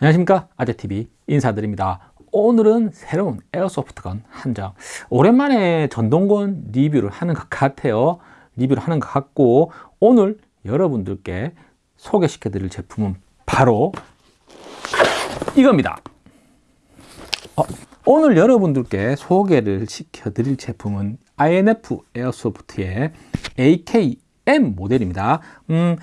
안녕하십니까? 아재TV 인사드립니다. 오늘은 새로운 에어소프트건 한장. 오랜만에 전동건 리뷰를 하는 것 같아요. 리뷰를 하는 것 같고 오늘 여러분들께 소개시켜 드릴 제품은 바로 이겁니다. 어, 오늘 여러분들께 소개를 시켜 드릴 제품은 INF 에어소프트의 AKM 모델입니다. 음,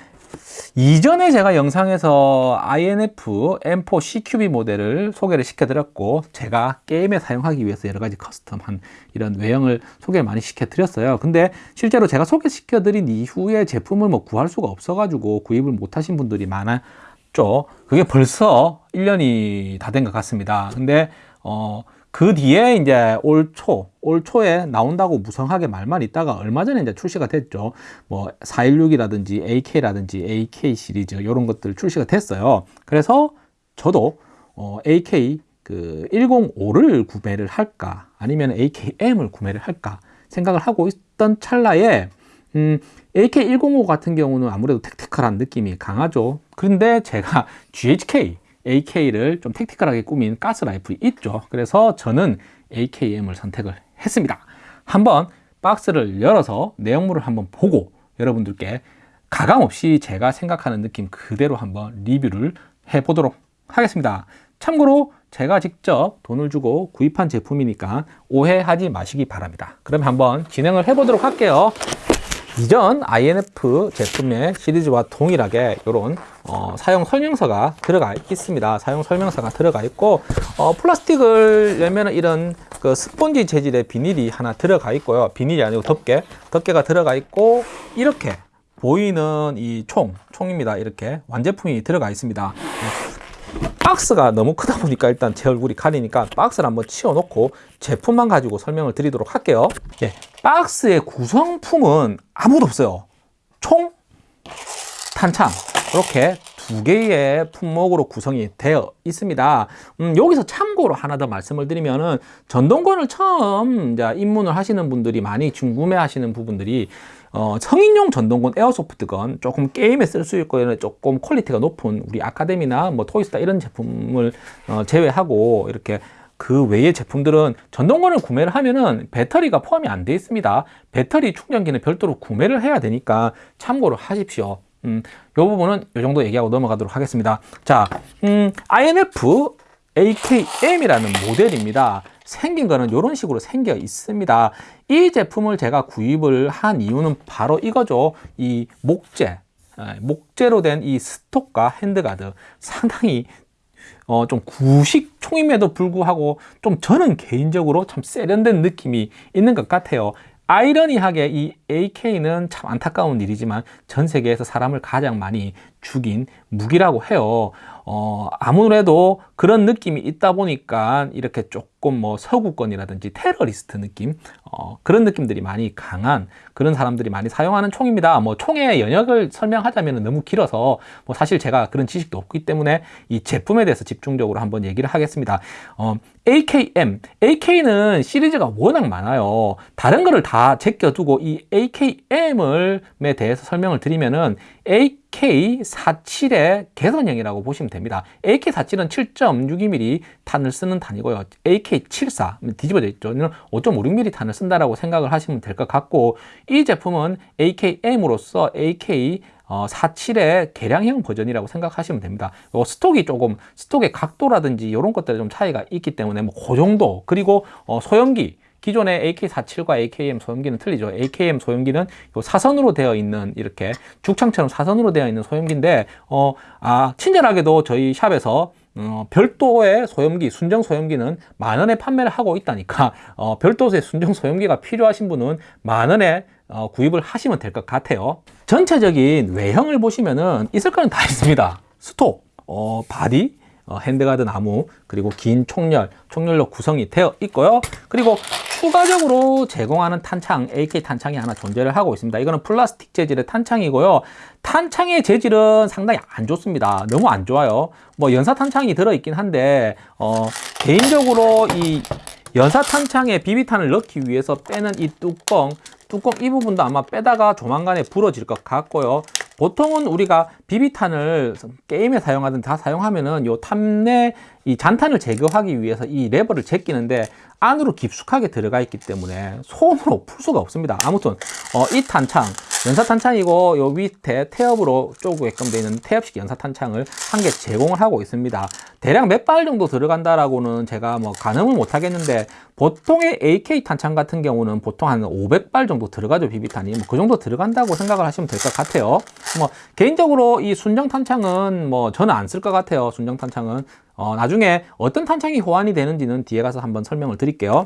이전에 제가 영상에서 INF M4 CQB 모델을 소개를 시켜드렸고 제가 게임에 사용하기 위해서 여러 가지 커스텀한 이런 외형을 소개를 많이 시켜드렸어요. 근데 실제로 제가 소개시켜드린 이후에 제품을 뭐 구할 수가 없어가지고 구입을 못하신 분들이 많았죠. 그게 벌써 1년이 다 된 것 같습니다. 근데 어, 그 뒤에 이제 올 초, 올 초에 나온다고 무성하게 말만 있다가 얼마 전에 이제 출시가 됐죠. 뭐 416이라든지 AK라든지 AK 시리즈 이런 것들 출시가 됐어요. 그래서 저도 어, AK 그 105를 구매를 할까 아니면 AKM을 구매를 할까 생각을 하고 있던 찰나에 음, AK105 같은 경우는 아무래도 택티컬한 느낌이 강하죠. 그런데 제가 GHK AK를 좀 택티컬하게 꾸민 가스 라이플이 있죠. 그래서 저는 AKM을 선택을 했습니다. 한번 박스를 열어서 내용물을 한번 보고 여러분들께 가감없이 제가 생각하는 느낌 그대로 한번 리뷰를 해보도록 하겠습니다. 참고로 제가 직접 돈을 주고 구입한 제품이니까 오해하지 마시기 바랍니다. 그럼 한번 진행을 해보도록 할게요 이전 INF 제품의 시리즈와 동일하게 이런 어, 사용 설명서가 들어가 있습니다. 사용 설명서가 들어가 있고 어, 플라스틱을 열면 이런 그 스펀지 재질의 비닐이 하나 들어가 있고요. 비닐이 아니고 덮개, 덮개가 들어가 있고 이렇게 보이는 이 총, 총입니다. 이렇게 완제품이 들어가 있습니다. 박스가 너무 크다 보니까 일단 제 얼굴이 가리니까 박스를 한번 치워 놓고 제품만 가지고 설명을 드리도록 할게요. 예, 박스의 구성품은 아무도 없어요. 총, 탄창. 이렇게 두 개의 품목으로 구성이 되어 있습니다. 음, 여기서 참고로 하나 더 말씀을 드리면은 전동건을 처음 입문을 하시는 분들이 많이 궁금해 하시는 부분들이 어, 성인용 전동건 airsoft gun 조금 게임에 쓸 수 있고 조금 quality가 높은 우리 아카데미나 뭐 토이스타 이런 제품을 어, 제외하고 이렇게 그 외의 제품들은 전동건을 구매를 하면은 배터리가 포함이 안 되어 있습니다. 배터리 충전기는 별도로 구매를 해야 되니까 참고를 하십시오. 음, 이 부분은 이 정도 얘기하고 넘어가도록 하겠습니다. 자 음, INF AKM이라는 모델입니다. 생긴 거는 이런 식으로 생겨 있습니다. 이 제품을 제가 구입을 한 이유는 바로 이거죠. 이 목재 예, 목재로 된 이 stock과 handguard. 상당히 어, 좀 구식 총임에도 불구하고 좀 저는 개인적으로 참 세련된 느낌이 있는 것 같아요. 아이러니하게 이 AK는 참 안타까운 일이지만 전 세계에서 사람을 가장 많이 죽인 무기라고 해요. 어, 아무래도 그런 느낌이 있다 보니까 이렇게 조금 뭐 서구권이라든지 테러리스트 느낌 어, 그런 느낌들이 많이 강한 그런 사람들이 많이 사용하는 총입니다. 뭐 총의 영역을 설명하자면 너무 길어서 뭐 사실 제가 그런 지식도 없기 때문에 이 제품에 대해서 집중적으로 한번 얘기를 하겠습니다. 어, AKM AK는 시리즈가 워낙 많아요. 다른 거를 다 제껴두고 이 AKM을에 대해서 설명을 드리면은 AK47의 개선형이라고 보시면 됩니다. AK47은 7.62mm 탄을 쓰는 탄이고요. AK74 뒤집어져 있죠. 5.56mm 탄을 쓴다라고 생각을 하시면 될 것 같고 이 제품은 AKM으로서 AK 어, 47의 개량형 버전이라고 생각하시면 됩니다. stock이 조금 stock의 각도라든지 이런 것들에 좀 차이가 있기 때문에 뭐 그 정도 그리고 어, 소염기 기존의 AK47과 AKM 소염기는 틀리죠. AKM 소염기는 사선으로 되어 있는 이렇게 죽창처럼 사선으로 되어 있는 소염기인데 어, 아, 친절하게도 저희 shop에서 어, 별도의 소염기, 순정 소염기는 만 원에 판매를 하고 있다니까 어, 별도의 순정 소염기가 필요하신 분은 만 원에 어, 구입을 하시면 될 것 같아요. 전체적인 외형을 보시면은 있을 거는 다 있습니다. stock, 어, body, 어, handguard 나무 그리고 긴 총열 총열로 구성이 되어 있고요. 그리고 추가적으로 제공하는 탄창 AK 탄창이 하나 존재를 하고 있습니다. 이거는 플라스틱 재질의 탄창이고요. 탄창의 재질은 상당히 안 좋습니다. 너무 안 좋아요. 뭐 연사 탄창이 들어있긴 한데 어, 개인적으로 이 연사 탄창에 비비탄을 넣기 위해서 빼는 이 뚜껑 뚜껑 이 부분도 아마 빼다가 조만간에 부러질 것 같고요 보통은 우리가 비비탄을 게임에 사용하든 다 사용하면은 요 탑내 이 잔탄을 제거하기 위해서 이 레버를 제끼는데 안으로 깊숙하게 들어가 있기 때문에 손으로 풀 수가 없습니다. 아무튼 어, 이 탄창 연사 탄창이고 요 밑에 태엽으로 쪼이게끔 되어 있는 태엽식 연사 탄창을 한 개 제공을 하고 있습니다. 대략 몇 발 정도 들어간다라고는 제가 뭐 가늠을 못 하겠는데 보통의 AK 탄창 같은 경우는 보통 한 500발 정도 들어가죠 비비탄이 뭐 그 정도 들어간다고 생각을 하시면 될 것 같아요. 뭐 개인적으로 이 순정 탄창은 뭐 저는 안 쓸 것 같아요. 순정 탄창은 어, 나중에 어떤 탄창이 호환이 되는지는 뒤에 가서 한번 설명을 드릴게요.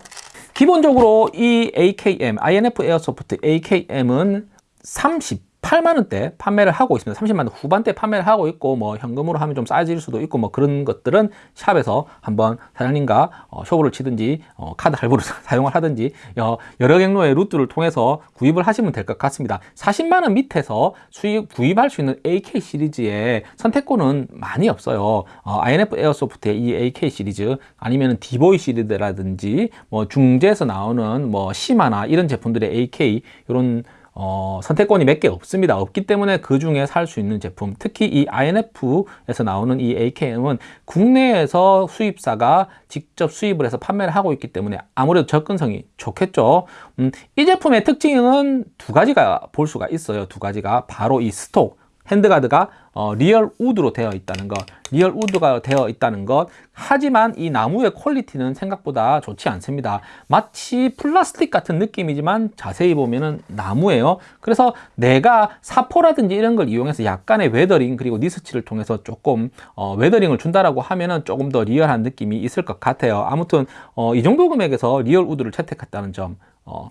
기본적으로 이 AKM, INF Airsoft AKM은 30 8만 원대 판매를 하고 있습니다. 30만 원 후반대 판매를 하고 있고 뭐 현금으로 하면 좀 싸질 수도 있고 뭐 그런 것들은 샵에서 한번 사장님과 어, 쇼부를 치든지 어, 카드 할부를 사용을 하든지 어, 여러 경로의 루트를 통해서 구입을 하시면 될 것 같습니다. 40만 원 밑에서 수입 구입할 수 있는 AK 시리즈의 선택권은 많이 없어요. 어, INF Airsoft의 이 AK 시리즈 아니면 DBOY 시리즈라든지 뭐 중국제에서 나오는 뭐 CYMA나 이런 제품들의 AK 이런 어, 선택권이 몇 개 없습니다. 없기 때문에 그 중에 살 수 있는 제품, 특히 이 INF에서 나오는 이 AKM은 국내에서 수입사가 직접 수입을 해서 판매를 하고 있기 때문에 아무래도 접근성이 좋겠죠. 음, 이 제품의 특징은 두 가지가 볼 수가 있어요. 두 가지가 바로 이 stock, handguard가 어, real wood로 되어 있다는 것 real wood가 되어 있다는 것. 하지만 이 나무의 퀄리티는 생각보다 좋지 않습니다. 마치 플라스틱 같은 느낌이지만 자세히 보면은 나무예요. 그래서 내가 사포라든지 이런 걸 이용해서 약간의 weathering 그리고 니스칠을 통해서 조금 어, weathering을 준다라고 하면은 조금 더 리얼한 느낌이 있을 것 같아요. 아무튼 어, 이 정도 금액에서 real wood를 채택했다는 점 어,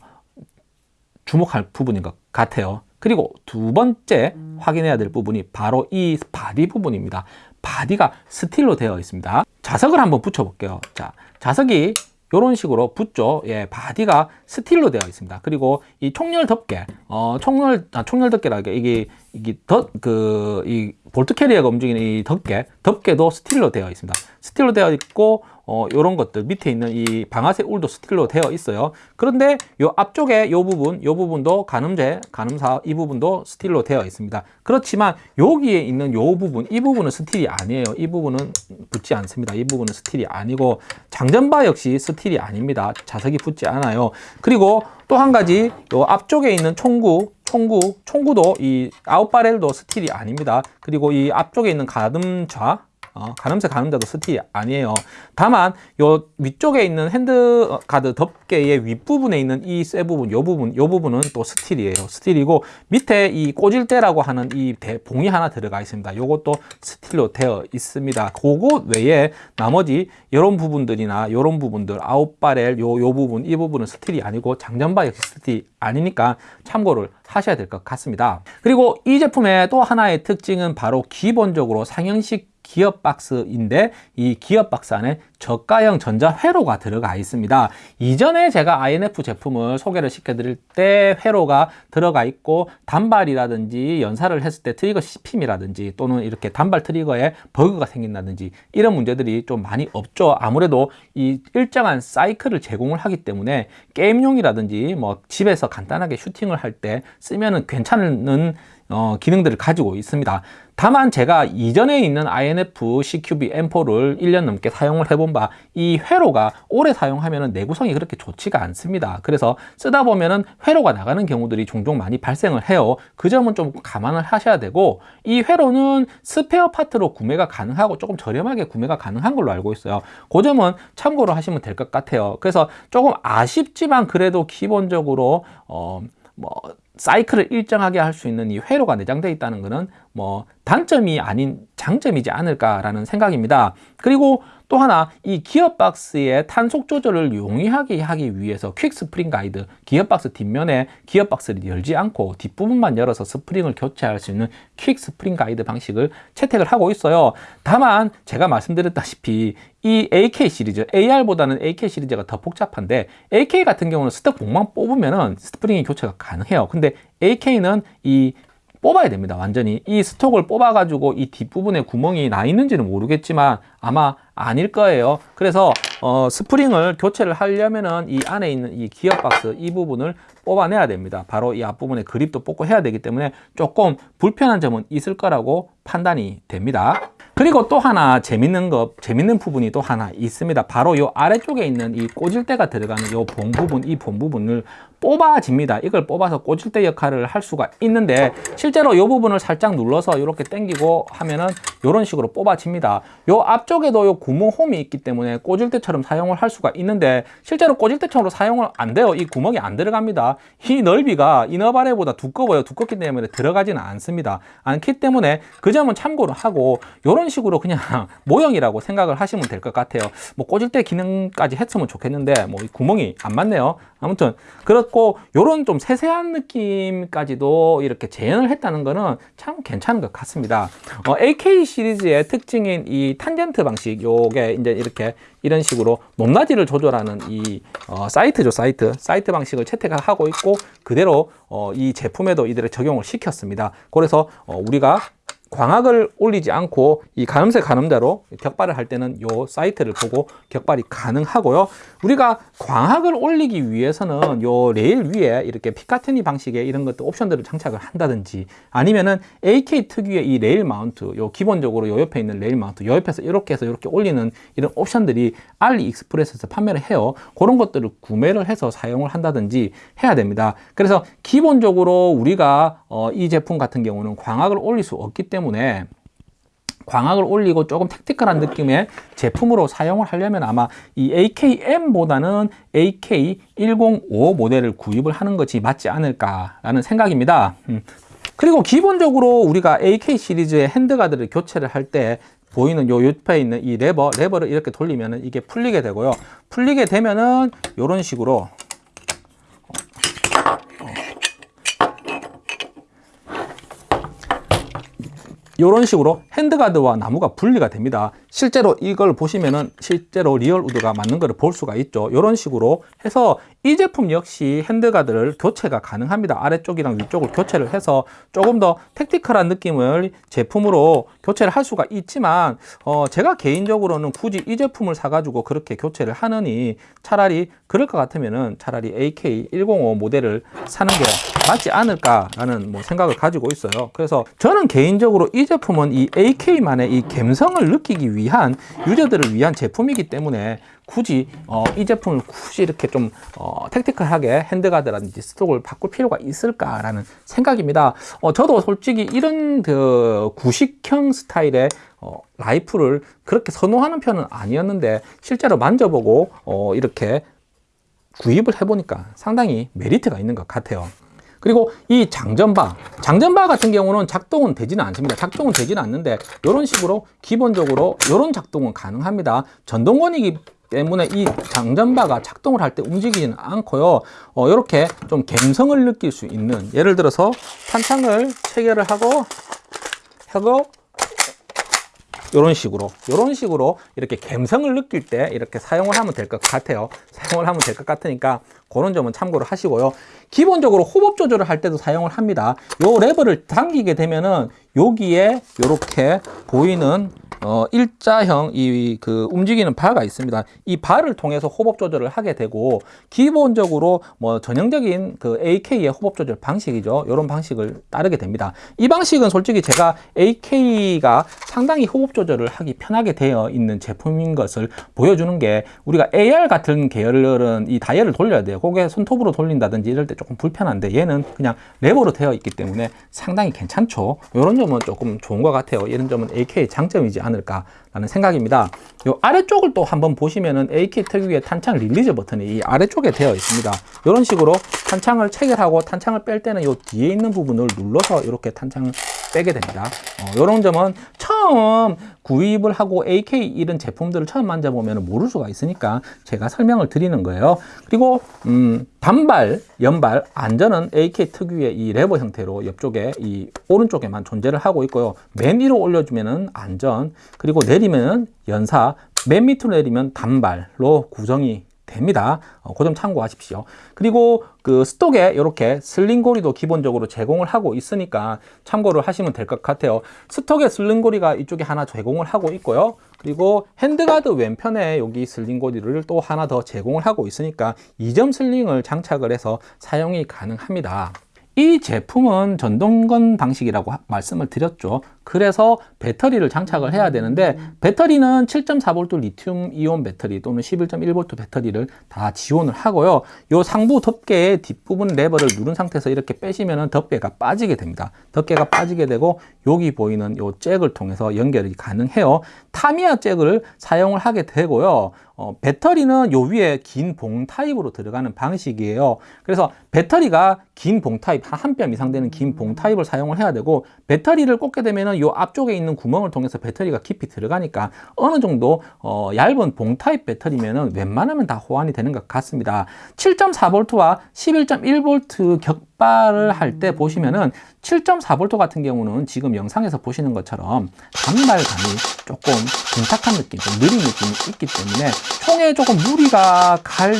주목할 부분인 것 같아요 그리고 두 번째 확인해야 될 부분이 바로 이 바디 부분입니다. 바디가 스틸로 되어 있습니다. 자석을 한번 붙여 볼게요. 자, 자석이 이런 식으로 붙죠. 예, 바디가 스틸로 되어 있습니다. 그리고 이 총열 덮개, 어, 총열, 아, 총열 덮개라게 이게, 이게 덧, 그, 이 bolt carrier가 움직이는 이 덮개, 덮개도 스틸로 되어 있습니다. 스틸로 되어 있고, 어, 요런 것들 밑에 있는 이 방아쇠 울도 스틸로 되어 있어요. 그런데 요 앞쪽에 요 부분, 요 부분도 가늠제, 가늠사 이 부분도 스틸로 되어 있습니다. 그렇지만 여기에 있는 요 부분, 이 부분은 스틸이 아니에요. 이 부분은 붙지 않습니다. 이 부분은 스틸이 아니고 장전바 역시 스틸이 아닙니다. 자석이 붙지 않아요. 그리고 또 한 가지 요 앞쪽에 있는 총구 총구, 총구도 이 out barrel도 스틸이 아닙니다. 그리고 이 앞쪽에 있는 가늠좌 어, 가늠쇠 가늠자도 스틸이 아니에요. 다만 요 위쪽에 있는 handguard 덮개의 윗부분에 있는 이 쇠 부분, 요 부분, 요 부분은 또 스틸이에요. 스틸이고 밑에 이 때라고 하는 이 봉이 하나 들어가 있습니다. 요것도 스틸로 되어 있습니다. 그것 외에 나머지 이런 부분들이나 이런 부분들 out barrel 요, 요 부분, 이 부분은 스틸이 아니고 장전바 역시 스틸이 아니니까 참고를 하셔야 될 것 같습니다. 그리고 이 제품의 또 하나의 특징은 바로 기본적으로 삼형식 기어박스인데 이 기어박스 안에 저가형 전자 회로가 들어가 있습니다. 이전에 제가 INF 제품을 소개를 시켜 드릴 때 회로가 들어가 있고 단발이라든지 연사를 했을 때 트리거 씹힘이라든지 또는 이렇게 단발 트리거에 버그가 생긴다든지 이런 문제들이 좀 많이 없죠. 아무래도 이 일정한 사이클을 제공을 하기 때문에 게임용이라든지 뭐 집에서 간단하게 슈팅을 할 때 쓰면은 괜찮은 어, 기능들을 가지고 있습니다. 다만 제가 이전에 있는 INF CQB M4를 1년 넘게 사용을 해본 바 이 회로가 오래 사용하면 내구성이 그렇게 좋지가 않습니다. 그래서 쓰다 보면은 회로가 나가는 경우들이 종종 많이 발생을 해요. 그 점은 좀 감안을 하셔야 되고 이 회로는 스페어 파트로 구매가 가능하고 조금 저렴하게 구매가 가능한 걸로 알고 있어요. 그 점은 참고로 하시면 될 것 같아요. 그래서 조금 아쉽지만 그래도 기본적으로 어, 뭐 사이클을 일정하게 할 수 있는 이 회로가 내장되어 있다는 것은 뭐 단점이 아닌 장점이지 않을까라는 생각입니다. 그리고 또 하나 이 기어박스의 탄속 조절을 용이하게 하기 위해서 quick spring guide 기어박스 뒷면에 기어박스를 열지 않고 뒷부분만 열어서 스프링을 교체할 수 있는 quick spring guide 방식을 채택을 하고 있어요. 다만 제가 말씀드렸다시피 이 AK 시리즈 AR보다는 AK 시리즈가 더 복잡한데 AR 같은 경우는 stock 봉만 뽑으면 스프링이 교체가 가능해요. 근데 AK는 이 뽑아야 됩니다. 완전히 이 stock을 뽑아 가지고 이 뒷부분에 구멍이 나 있는지는 모르겠지만 아마 아닐 거예요. 그래서 어, 스프링을 교체를 하려면은 이 안에 있는 이 기어 박스 이 부분을 뽑아내야 됩니다. 바로 이 앞부분에 그립도 뽑고 해야 되기 때문에 조금 불편한 점은 있을 거라고 판단이 됩니다. 그리고 또 하나 재밌는 거, 재밌는 부분이 또 하나 있습니다. 바로 요 아래쪽에 있는 이 꽂을대가 들어가는 요본 부분, 이 본 부분을 뽑아집니다. 이걸 뽑아서 꽂을대 역할을 할 수가 있는데 실제로 이 부분을 살짝 눌러서 이렇게 당기고 하면은 이런 식으로 뽑아집니다. 요 앞쪽에도 요 구멍 홈이 있기 때문에 꽂을대처럼 사용을 할 수가 있는데 실제로 꽂을대처럼 사용을 안 돼요. 이 구멍이 안 들어갑니다. 이 넓이가 이너바레보다 두꺼워요. 두껍기 때문에 들어가지는 않습니다. 않기 때문에 그 점은 참고를 하고 이런 식으로 그냥 모형이라고 생각을 하시면 될 것 같아요. 뭐 꽂을대 기능까지 했으면 좋겠는데 뭐이 구멍이 안 맞네요. 아무튼 그렇고 이런 좀 세세한 느낌까지도 이렇게 재현을 했다는 거는 참 괜찮은 것 같습니다. 어, AK 시리즈의 특징인 이 탄젠트 방식 요게 이제 이렇게 이런 식으로 높낮이를 조절하는 이 어, 사이트죠 사이트 사이트 방식을 채택을 하고 있고 그대로 어, 이 제품에도 이들을 적용을 시켰습니다. 그래서 어, 우리가 광학을 올리지 않고 이 가늠쇠 가늠자로 격발을 할 때는 요 sight를 보고 격발이 가능하고요. 우리가 광학을 올리기 위해서는 요 레일 위에 이렇게 Picatinny 방식의 이런 것들 옵션들을 장착을 한다든지 아니면은 AK 특유의 이 레일 mount 요 기본적으로 요 옆에 있는 레일 mount 요 옆에서 이렇게 해서 이렇게 올리는 이런 옵션들이 알리익스프레스에서 판매를 해요. 그런 것들을 구매를 해서 사용을 한다든지 해야 됩니다. 그래서 기본적으로 우리가 어, 이 제품 같은 경우는 광학을 올릴 수 없기 때문에 때문에 광학을 올리고 조금 택티컬한 느낌의 제품으로 사용을 하려면 아마 이 AKM보다는 AK105 모델을 구입을 하는 것이 맞지 않을까라는 생각입니다. 음. 그리고 기본적으로 우리가 AK 시리즈의 핸드가드를 교체를 할 때 보이는 요 옆에 있는 이 레버, 레버를 이렇게 돌리면 이게 풀리게 되고요. 풀리게 되면은 이런 식으로 이런 식으로 handguard와 나무가 분리가 됩니다. 실제로 이걸 보시면은 실제로 real wood가 맞는 것을 볼 수가 있죠. 이런 식으로 해서 이 제품 역시 handguard를 교체가 가능합니다. 아래쪽이랑 위쪽을 교체를 해서 조금 더 tactical한 느낌을 제품으로 교체를 할 수가 있지만 어 제가 개인적으로는 굳이 이 제품을 사가지고 그렇게 교체를 하느니 차라리 그럴 것 같으면은 차라리 AK105 모델을 사는 게 맞지 않을까라는 뭐 생각을 가지고 있어요. 그래서 저는 개인적으로 이 제품은 이 AK만의 이 감성을 느끼기 위한 유저들을 위한 제품이기 때문에 굳이 어, 이 제품을 굳이 이렇게 좀 어, tactical하게 handguard라든지 stock을 바꿀 필요가 있을까라는 생각입니다. 어, 저도 솔직히 이런 그 구식형 스타일의 어, 라이플을 그렇게 선호하는 편은 아니었는데 실제로 만져보고 어, 이렇게 구입을 해보니까 상당히 메리트가 있는 것 같아요. 그리고 이 장전바 장전바 같은 경우는 작동은 되지는 않습니다. 작동은 되지는 않는데 이런 식으로 기본적으로 이런 작동은 가능합니다. 전동권이기 때문에 이 장전바가 작동을 할 때 움직이지는 않고요. 어, 이렇게 좀 감성을 느낄 수 있는 예를 들어서 탄창을 체결을 하고 하고 이런 식으로 이런 식으로 이렇게 감성을 느낄 때 이렇게 사용을 하면 될 것 같아요. 사용을 하면 될 것 같으니까 그런 점은 참고를 하시고요 기본적으로 호흡 조절을 할 때도 사용을 합니다 요 레버를 당기게 되면은 여기에 이렇게 보이는 어, 일자형 이 그 움직이는 바가 있습니다. 이 바를 통해서 호흡 조절을 하게 되고 기본적으로 뭐 전형적인 그 AK의 호흡 조절 방식이죠. 이런 방식을 따르게 됩니다. 이 방식은 솔직히 제가 AK가 상당히 호흡 조절을 하기 편하게 되어 있는 제품인 것을 보여주는 게 우리가 AR 같은 계열은 이 다이얼을 돌려야 돼요. 그게 손톱으로 돌린다든지 이럴 때 조금 불편한데 얘는 그냥 레버로 되어 있기 때문에 상당히 괜찮죠. 이런 점은 조금 좋은 것 같아요. 이런 점은 AK의 장점이지 않을까 라는 생각입니다. 이 아래쪽을 또 한번 보시면은 AK 특유의 탄창 release 버튼이 이 아래쪽에 되어 있습니다. 이런 식으로 탄창을 체결하고 탄창을 뺄 때는 이 뒤에 있는 부분을 눌러서 이렇게 탄창을 빼게 됩니다. 어, 이런 점은 처음 구입을 하고 AK 이런 제품들을 처음 만져보면 모를 수가 있으니까 제가 설명을 드리는 거예요. 그리고 음, 단발, 연발, 안전은 AK 특유의 이 레버 형태로 옆쪽에 이 오른쪽에만 존재를 하고 있고요. 맨 위로 올려주면은 안전, 그리고 내리면은 연사, 맨 밑으로 내리면 단발로 구성이 됩니다. 어, 그점 참고하십시오. 그리고 그 스톡에 이렇게 슬링고리도 기본적으로 제공을 하고 있으니까 참고를 하시면 될 것 같아요. stock에 sling고리가 이쪽에 하나 제공을 하고 있고요. 그리고 handguard 왼편에 여기 sling고리를 또 하나 더 제공을 하고 있으니까 2점 sling을 장착을 해서 사용이 가능합니다. 이 제품은 전동건 방식이라고 하- 말씀을 드렸죠. 그래서 배터리를 장착을 해야 되는데 배터리는 7.4V 리튬 이온 배터리 또는 11.1V 배터리를 다 지원을 하고요. 요 상부 덮개의 뒷부분 레버를 누른 상태에서 이렇게 빼시면 덮개가 빠지게 됩니다. 덮개가 빠지게 되고 여기 보이는 요 잭을 통해서 연결이 가능해요. 타미야 잭을 사용을 하게 되고요. 어, 배터리는 요 위에 긴 봉 타입으로 들어가는 방식이에요. 그래서 배터리가 긴 봉 타입, 한 뼘 이상 되는 긴 봉 타입을 사용을 해야 되고 배터리를 꽂게 되면은 요 앞쪽에 있는 구멍을 통해서 배터리가 깊이 들어가니까 어느 정도 어, 얇은 봉 타입 배터리면은 웬만하면 다 호환이 되는 것 같습니다. 7.4V와 11.1V 격발을 할 때 보시면은 7.4V 같은 경우는 지금 영상에서 보시는 것처럼 단말감이 조금 둔탁한 느낌, 좀 느린 느낌이 있기 때문에 총에 조금 무리가 갈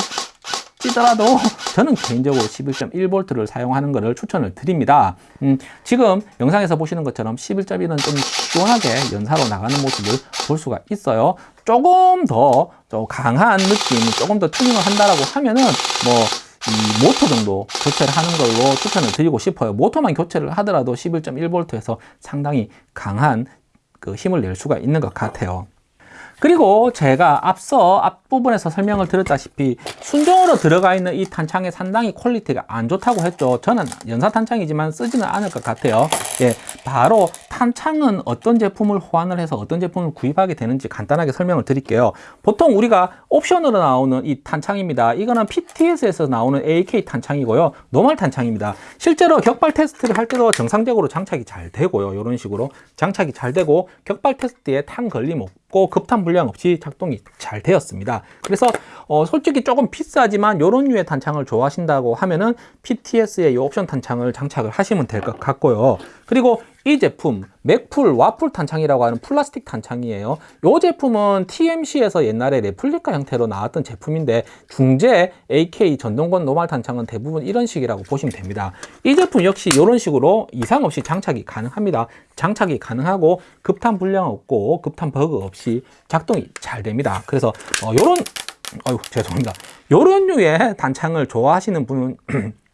찌더라도 저는 개인적으로 11.1V를 사용하는 것을 추천을 드립니다. 음, 지금 영상에서 보시는 것처럼 11.1은 좀 시원하게 연사로 나가는 모습을 볼 수가 있어요. 조금 더 좀 강한 느낌, 조금 더 튜닝을 한다라고 하면은 뭐 이 모터 정도 교체를 하는 걸로 추천을 드리고 싶어요. 모터만 교체를 하더라도 11.1V에서 상당히 강한 그 힘을 낼 수가 있는 것 같아요. 그리고 제가 앞서 앞부분에서 설명을 드렸다시피 순정으로 들어가 있는 이 탄창의 상당히 퀄리티가 안 좋다고 했죠. 저는 연사 탄창이지만 쓰지는 않을 것 같아요. 예, 바로 탄창은 어떤 제품을 호환을 해서 어떤 제품을 구입하게 되는지 간단하게 설명을 드릴게요. 보통 우리가 옵션으로 나오는 이 탄창입니다. 이거는 PTS에서 나오는 AK 탄창이고요. normal 탄창입니다. 실제로 격발 테스트를 할 때도 정상적으로 장착이 잘 되고요. 이런 식으로 장착이 잘 되고 격발 테스트에 탄 걸림 없고 급탄 불량 없이 작동이 잘 되었습니다. 그래서 어, 솔직히 조금 비싸지만 이런 류의 탄창을 좋아하신다고 하면은 PTS의 이 옵션 탄창을 장착을 하시면 될 것 같고요. 그리고 이 제품 Magpul 와플 탄창이라고 하는 플라스틱 탄창이에요. 이 제품은 TMC에서 옛날에 레플리카 형태로 나왔던 제품인데 중재 AK 전동건 normal 탄창은 대부분 이런 식이라고 보시면 됩니다. 이 제품 역시 이런 식으로 이상 없이 장착이 가능합니다. 장착이 가능하고 급탄 불량 없고 급탄 버그 없이 작동이 잘 됩니다. 그래서 어, 이런 아유 죄송합니다. 이런 류의 탄창을 좋아하시는 분은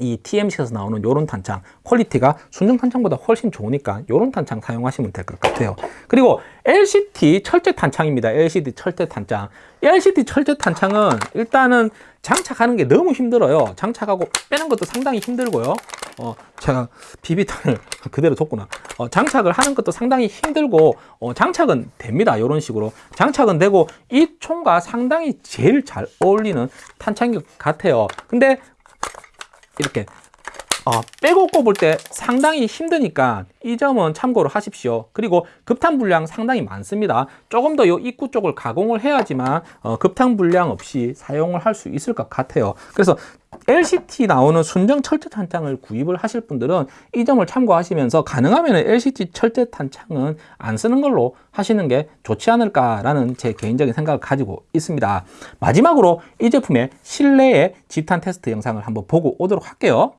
이 TMC에서 나오는 요런 탄창 퀄리티가 순정 탄창보다 훨씬 좋으니까 요런 탄창 사용하시면 될 것 같아요. 그리고 LCT 철제 탄창입니다. LCT 철제 탄창. LCT 철제 탄창은 일단은 장착하는 게 너무 힘들어요. 장착하고 빼는 것도 상당히 힘들고요. 어, 제가 비비탄을 그대로 뒀구나. 어, 장착을 하는 것도 상당히 힘들고 어, 장착은 됩니다. 이런 식으로. 장착은 되고 이 총과 상당히 제일 잘 어울리는 탄창인 것 같아요. 근데 이렇게 어, 빼고 꼽을 때 상당히 힘드니까 이 점은 참고로 하십시오. 그리고 급탄 불량 상당히 많습니다. 조금 더 이 입구 쪽을 가공을 해야지만 어, 급탄 불량 없이 사용을 할 수 있을 것 같아요. 그래서 LCT 나오는 순정 철제 탄창을 구입을 하실 분들은 이 점을 참고하시면서 가능하면 LCT 철제 탄창은 안 쓰는 걸로 하시는 게 좋지 않을까라는 제 개인적인 생각을 가지고 있습니다. 마지막으로 이 제품의 실내의 집탄 테스트 영상을 한번 보고 오도록 할게요.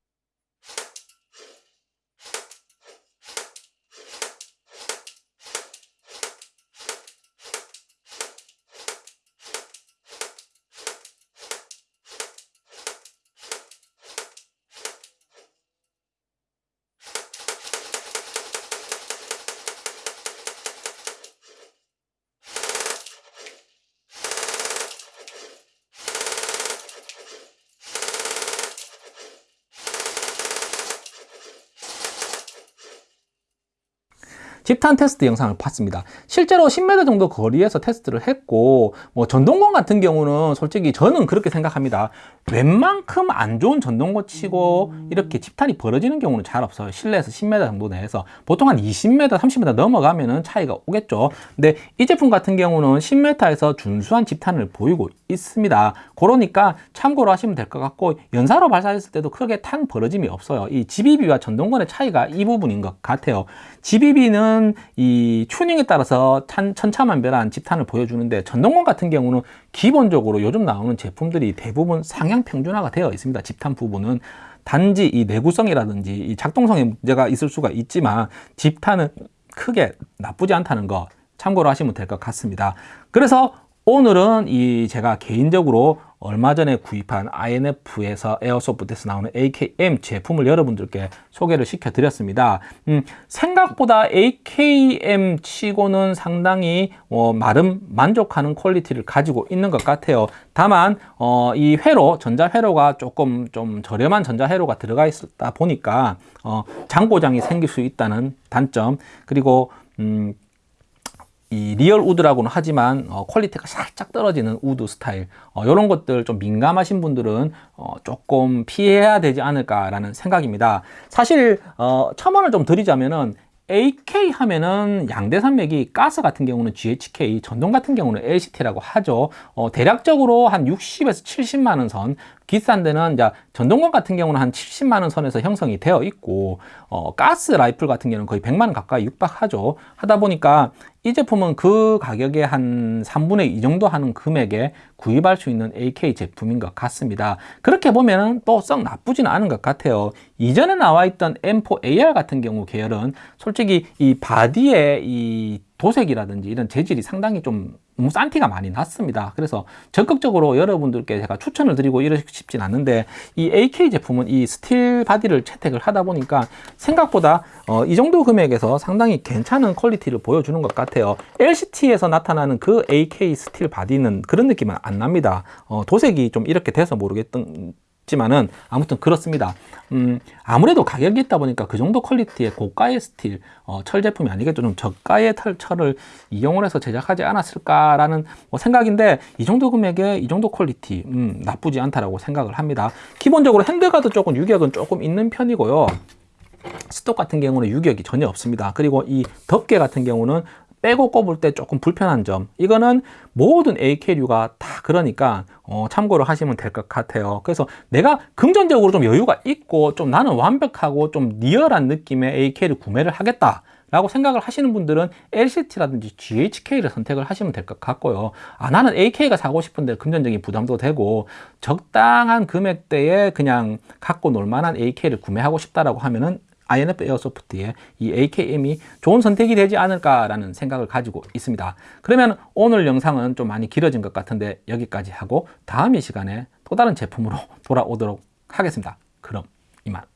집탄 테스트 영상을 봤습니다. 실제로 10m 정도 거리에서 테스트를 했고 뭐 전동권 같은 경우는 솔직히 저는 그렇게 생각합니다. 웬만큼 안 좋은 전동권 치고 이렇게 집탄이 벌어지는 경우는 잘 없어요. 실내에서 10m 정도 내에서 보통 한 20m, 30m 넘어가면은 차이가 오겠죠. 근데 이 제품 같은 경우는 10m에서 준수한 집탄을 보이고 있습니다. 그러니까 참고로 하시면 될 것 같고 연사로 발사했을 때도 크게 탄 벌어짐이 없어요. 이 GBB와 전동건의 차이가 이 부분인 것 같아요. GBB는 이 튜닝에 따라서 찬, 천차만별한 집탄을 보여주는데 전동건 같은 경우는 기본적으로 요즘 나오는 제품들이 대부분 상향 평준화가 되어 있습니다. 집탄 부분은 단지 이 내구성이라든지 이 작동성에 문제가 있을 수가 있지만 집탄은 크게 나쁘지 않다는 거 참고로 하시면 될 것 같습니다. 그래서 오늘은 이 제가 개인적으로 얼마 전에 구입한 INF에서 에어소프트에서 나오는 AKM 제품을 여러분들께 소개를 시켜 드렸습니다. 음, 생각보다 AKM 치고는 상당히 어, 나름 만족하는 퀄리티를 가지고 있는 것 같아요. 다만 어, 이 회로 전자 회로가 조금 좀 저렴한 전자 회로가 들어가 있다 보니까 어, 잔고장이 생길 수 있다는 단점 그리고 음, 이 real wood라고는 하지만 어, 퀄리티가 살짝 떨어지는 wood 스타일 어, 이런 것들 좀 민감하신 분들은 어, 조금 피해야 되지 않을까라는 생각입니다. 사실 어, 첨언을 좀 드리자면은 AK 하면은 양대산맥이 가스 같은 경우는 GHK, 전동 같은 경우는 LCT라고 하죠. 어, 대략적으로 한 60에서 70만 원 선, 비싼 데는 이제 전동건 같은 경우는 한 70만 원 선에서 형성이 되어 있고 어, 가스 라이플 같은 경우는 거의 100만 원 가까이 육박하죠. 하다 보니까 이 제품은 그 가격에 한 3분의 2 정도 하는 금액에 구입할 수 있는 AK 제품인 것 같습니다. 그렇게 보면 또 썩 나쁘지는 않은 것 같아요. 이전에 나와 있던 M4AR 같은 경우 계열은 솔직히 이 body의 이 도색이라든지 이런 재질이 상당히 좀 너무 싼 티가 많이 났습니다. 그래서 적극적으로 여러분들께 제가 추천을 드리고 이러고 싶진 않은데 이 AK 제품은 이 steel body를 채택을 하다 보니까 생각보다 어, 이 정도 금액에서 상당히 괜찮은 퀄리티를 보여주는 것 같아요. LCT에서 나타나는 그 AK steel body는 그런 느낌은 안 납니다. 어, 도색이 좀 이렇게 돼서 모르겠던 지만은 아무튼 그렇습니다. 음, 아무래도 가격이 있다 보니까 그 정도 퀄리티의 고가의 steel 어, 철 제품이 아니겠죠. 좀 저가의 털, 철을 이용을 해서 제작하지 않았을까라는 뭐 생각인데 이 정도 금액에 이 정도 퀄리티 음, 나쁘지 않다라고 생각을 합니다. 기본적으로 handguard 쪽은 유격은 조금 있는 편이고요. stock 같은 경우는 유격이 전혀 없습니다. 그리고 이 덮개 같은 경우는 빼고 꼽을 때 조금 불편한 점. 이거는 모든 AK류가 다 그러니까 어, 참고를 하시면 될 것 같아요. 그래서 내가 금전적으로 좀 여유가 있고 좀 나는 완벽하고 좀 리얼한 느낌의 AK를 구매를 하겠다 라고 생각을 하시는 분들은 LCT라든지 GHK를 선택을 하시면 될 것 같고요. 아 나는 AK가 사고 싶은데 금전적인 부담도 되고 적당한 금액대에 그냥 갖고 놀 만한 AK를 구매하고 싶다라고 하면은 INF 에어소프트의 이 AKM이 좋은 선택이 되지 않을까라는 생각을 가지고 있습니다. 그러면 오늘 영상은 좀 많이 길어진 것 같은데 여기까지 하고 다음 이 시간에 또 다른 제품으로 돌아오도록 하겠습니다. 그럼 이만.